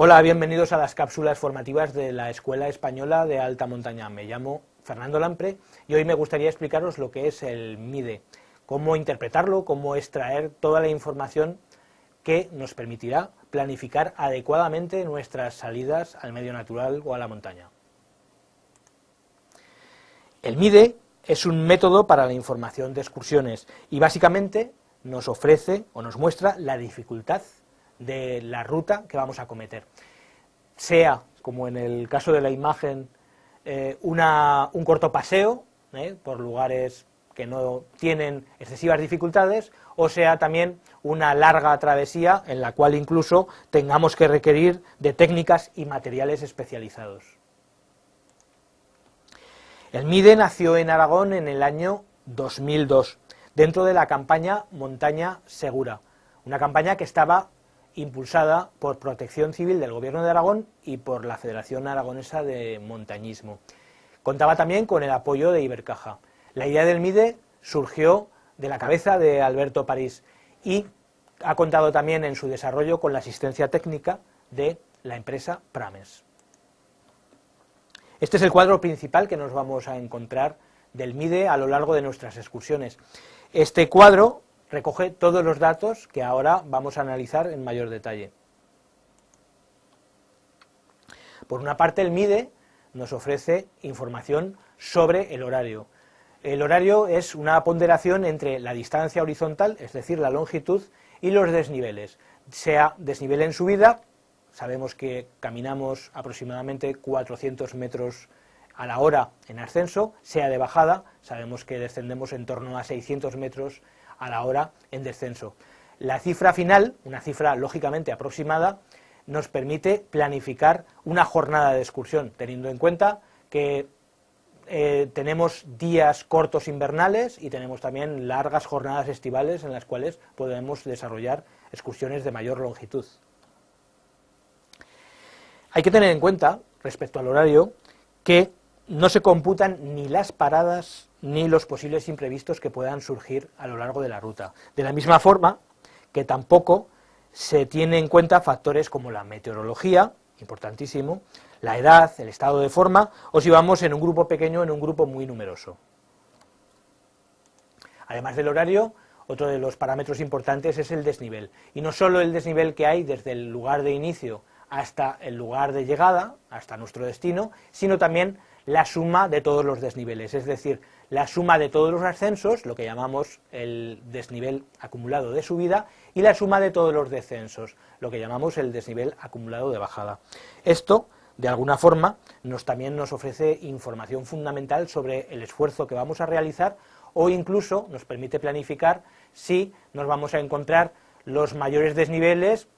Hola, bienvenidos a las cápsulas formativas de la Escuela Española de Alta Montaña. Me llamo Fernando Lampre y hoy me gustaría explicaros lo que es el MIDE, cómo interpretarlo, cómo extraer toda la información que nos permitirá planificar adecuadamente nuestras salidas al medio natural o a la montaña. El MIDE es un método para la información de excursiones y básicamente nos ofrece o nos muestra la dificultad de la ruta que vamos a cometer. Sea, como en el caso de la imagen, eh, un corto paseo eh, por lugares que no tienen excesivas dificultades, o sea también una larga travesía en la cual incluso tengamos que requerir de técnicas y materiales especializados. El MIDE nació en Aragón en el año 2002, dentro de la campaña Montaña Segura, una campaña que estaba impulsada por Protección Civil del Gobierno de Aragón y por la Federación Aragonesa de Montañismo. Contaba también con el apoyo de Ibercaja. La idea del MIDE surgió de la cabeza de Alberto París y ha contado también en su desarrollo con la asistencia técnica de la empresa Prames. Este es el cuadro principal que nos vamos a encontrar del MIDE a lo largo de nuestras excursiones. Este cuadro recoge todos los datos que ahora vamos a analizar en mayor detalle. Por una parte, el MIDE nos ofrece información sobre el horario. El horario es una ponderación entre la distancia horizontal, es decir, la longitud, y los desniveles, sea desnivel en subida, sabemos que caminamos aproximadamente 400 metros a la hora en ascenso, sea de bajada, sabemos que descendemos en torno a 600 metros a la hora en descenso. La cifra final, una cifra lógicamente aproximada, nos permite planificar una jornada de excursión, teniendo en cuenta que eh, tenemos días cortos invernales y tenemos también largas jornadas estivales en las cuales podemos desarrollar excursiones de mayor longitud. Hay que tener en cuenta, respecto al horario, que no se computan ni las paradas ni los posibles imprevistos que puedan surgir a lo largo de la ruta. De la misma forma que tampoco se tiene en cuenta factores como la meteorología, importantísimo, la edad, el estado de forma, o si vamos en un grupo pequeño en un grupo muy numeroso. Además del horario, otro de los parámetros importantes es el desnivel, y no solo el desnivel que hay desde el lugar de inicio hasta el lugar de llegada, hasta nuestro destino, sino también la suma de todos los desniveles, es decir, la suma de todos los ascensos, lo que llamamos el desnivel acumulado de subida, y la suma de todos los descensos, lo que llamamos el desnivel acumulado de bajada. Esto, de alguna forma, nos, también nos ofrece información fundamental sobre el esfuerzo que vamos a realizar o incluso nos permite planificar si nos vamos a encontrar los mayores desniveles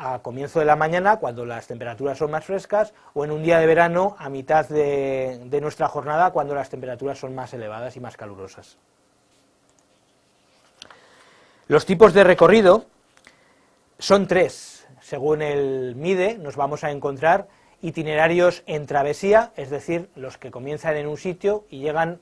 a comienzo de la mañana, cuando las temperaturas son más frescas, o en un día de verano, a mitad de, nuestra jornada, cuando las temperaturas son más elevadas y más calurosas. Los tipos de recorrido son tres. Según el MIDE, nos vamos a encontrar itinerarios en travesía, es decir, los que comienzan en un sitio y llegan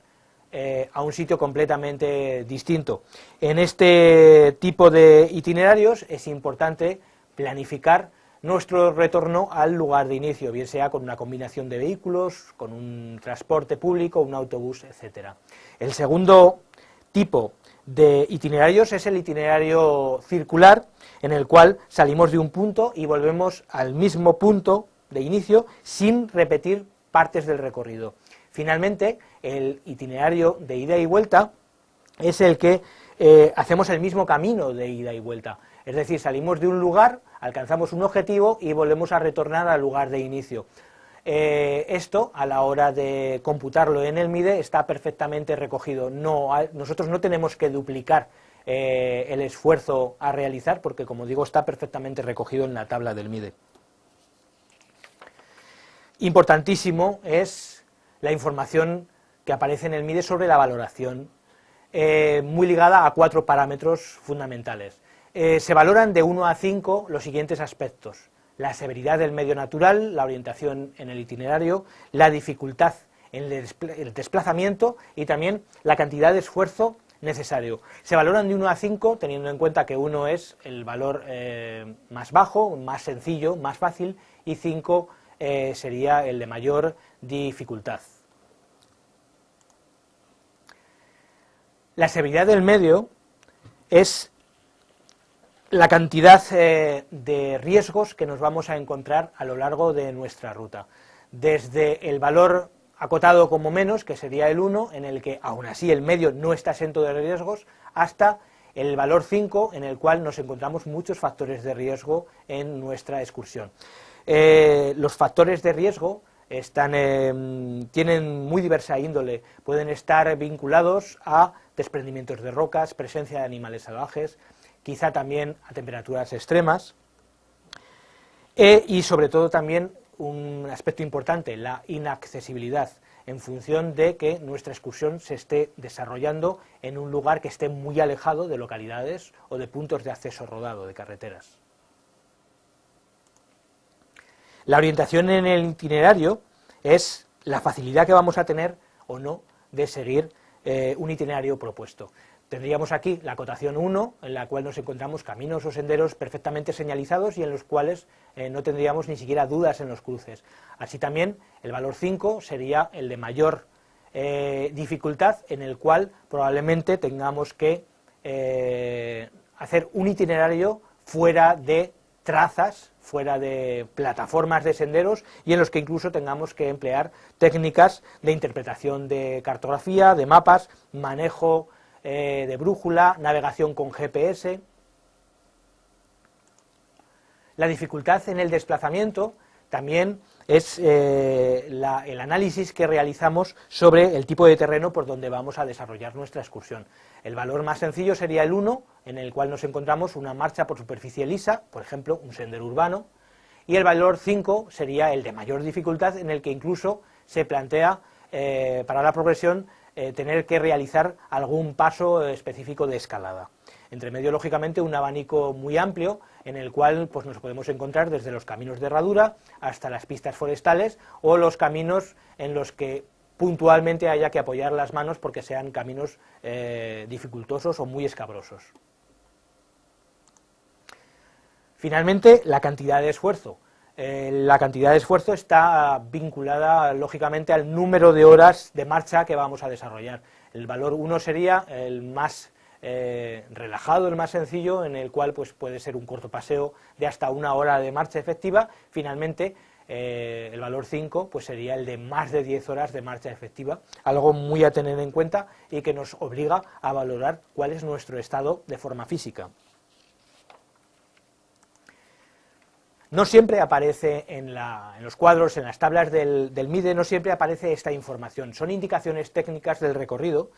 eh, a un sitio completamente distinto. En este tipo de itinerarios es importante planificar nuestro retorno al lugar de inicio, bien sea con una combinación de vehículos, con un transporte público, un autobús, etcétera. El segundo tipo de itinerarios es el itinerario circular, en el cual salimos de un punto y volvemos al mismo punto de inicio sin repetir partes del recorrido. Finalmente, el itinerario de ida y vuelta es el que eh, hacemos el mismo camino de ida y vuelta, es decir, salimos de un lugar, alcanzamos un objetivo y volvemos a retornar al lugar de inicio. Eh, esto, a la hora de computarlo en el MIDE, está perfectamente recogido. No, nosotros no tenemos que duplicar eh, el esfuerzo a realizar, porque, como digo, está perfectamente recogido en la tabla del MIDE. Importantísimo es la información que aparece en el MIDE sobre la valoración, eh, muy ligada a cuatro parámetros fundamentales. Eh, se valoran de 1 a 5 los siguientes aspectos. La severidad del medio natural, la orientación en el itinerario, la dificultad en el desplazamiento y también la cantidad de esfuerzo necesario. Se valoran de 1 a 5, teniendo en cuenta que 1 es el valor eh, más bajo, más sencillo, más fácil, y 5 eh, sería el de mayor dificultad. La severidad del medio es la cantidad eh, de riesgos que nos vamos a encontrar a lo largo de nuestra ruta. Desde el valor acotado como menos, que sería el 1, en el que aún así el medio no está exento de riesgos, hasta el valor 5, en el cual nos encontramos muchos factores de riesgo en nuestra excursión. Eh, los factores de riesgo están, em, tienen muy diversa índole, pueden estar vinculados a desprendimientos de rocas, presencia de animales salvajes, quizá también a temperaturas extremas, e, y sobre todo también un aspecto importante, la inaccesibilidad, en función de que nuestra excursión se esté desarrollando en un lugar que esté muy alejado de localidades o de puntos de acceso rodado, de carreteras. La orientación en el itinerario es la facilidad que vamos a tener o no de seguir eh, un itinerario propuesto. Tendríamos aquí la cotación 1, en la cual nos encontramos caminos o senderos perfectamente señalizados y en los cuales eh, no tendríamos ni siquiera dudas en los cruces. Así también el valor 5 sería el de mayor eh, dificultad, en el cual probablemente tengamos que eh, hacer un itinerario fuera de trazas, fuera de plataformas de senderos y en los que incluso tengamos que emplear técnicas de interpretación de cartografía, de mapas, manejo eh, de brújula, navegación con GPS. La dificultad en el desplazamiento también es eh, el análisis que realizamos sobre el tipo de terreno por donde vamos a desarrollar nuestra excursión. El valor más sencillo sería el 1, en el cual nos encontramos una marcha por superficie lisa, por ejemplo, un sendero urbano, y el valor 5 sería el de mayor dificultad, en el que incluso se plantea eh, para la progresión eh, tener que realizar algún paso específico de escalada. Entre medio, lógicamente, un abanico muy amplio en el cual pues, nos podemos encontrar desde los caminos de herradura hasta las pistas forestales o los caminos en los que puntualmente haya que apoyar las manos porque sean caminos eh, dificultosos o muy escabrosos. Finalmente, la cantidad de esfuerzo. Eh, la cantidad de esfuerzo está vinculada lógicamente al número de horas de marcha que vamos a desarrollar. El valor 1 sería el más eh, relajado, el más sencillo, en el cual pues, puede ser un corto paseo de hasta una hora de marcha efectiva. Finalmente, eh, el valor 5 pues, sería el de más de 10 horas de marcha efectiva, algo muy a tener en cuenta y que nos obliga a valorar cuál es nuestro estado de forma física. No siempre aparece en, los cuadros, en las tablas del, MIDE, no siempre aparece esta información. Son indicaciones técnicas del recorrido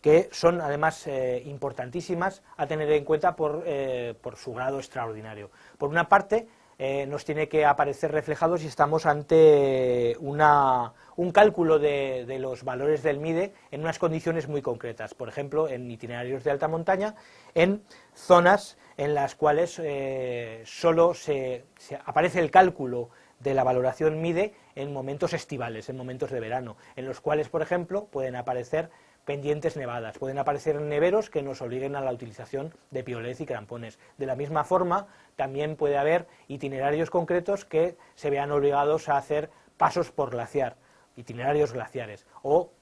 que son además eh, importantísimas a tener en cuenta eh, por, su grado extraordinario. Por una parte, eh, nos tiene que aparecer reflejado si estamos ante un cálculo de, de, los valores del MIDE en unas condiciones muy concretas, por ejemplo, en itinerarios de alta montaña, en zonas en las cuales eh, solo se, aparece el cálculo de la valoración MIDE en momentos estivales, en momentos de verano, en los cuales, por ejemplo, pueden aparecer pendientes nevadas, pueden aparecer neveros que nos obliguen a la utilización de piolets y crampones. De la misma forma, también puede haber itinerarios concretos que se vean obligados a hacer pasos por glaciar, itinerarios glaciares, o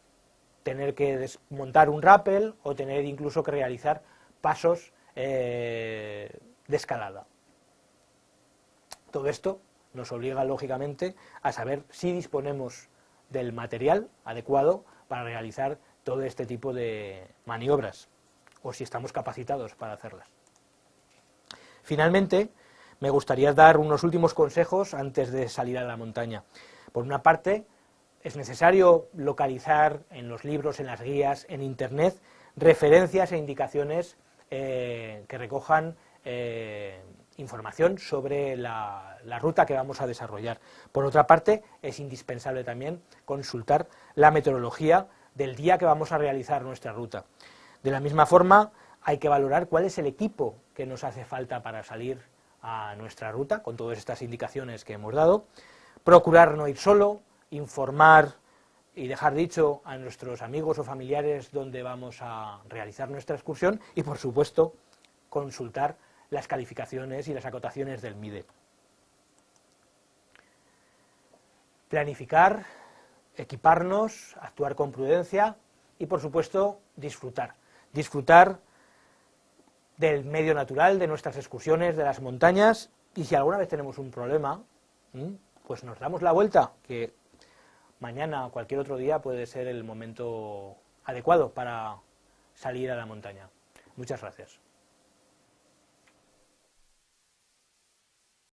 tener que desmontar un rappel, o tener incluso que realizar pasos eh, de escalada. Todo esto nos obliga, lógicamente, a saber si disponemos del material adecuado para realizar todo este tipo de maniobras, o si estamos capacitados para hacerlas. Finalmente, me gustaría dar unos últimos consejos antes de salir a la montaña. Por una parte, es necesario localizar en los libros, en las guías, en Internet, referencias e indicaciones eh, que recojan eh, información sobre la, ruta que vamos a desarrollar. Por otra parte, es indispensable también consultar la meteorología del día que vamos a realizar nuestra ruta. De la misma forma, hay que valorar cuál es el equipo que nos hace falta para salir a nuestra ruta, con todas estas indicaciones que hemos dado, procurar no ir solo, informar y dejar dicho a nuestros amigos o familiares dónde vamos a realizar nuestra excursión y, por supuesto, consultar las calificaciones y las acotaciones del MIDE. Planificar, equiparnos, actuar con prudencia y, por supuesto, disfrutar. Disfrutar del medio natural, de nuestras excursiones, de las montañas, y si alguna vez tenemos un problema, pues nos damos la vuelta, que mañana o cualquier otro día puede ser el momento adecuado para salir a la montaña. Muchas gracias.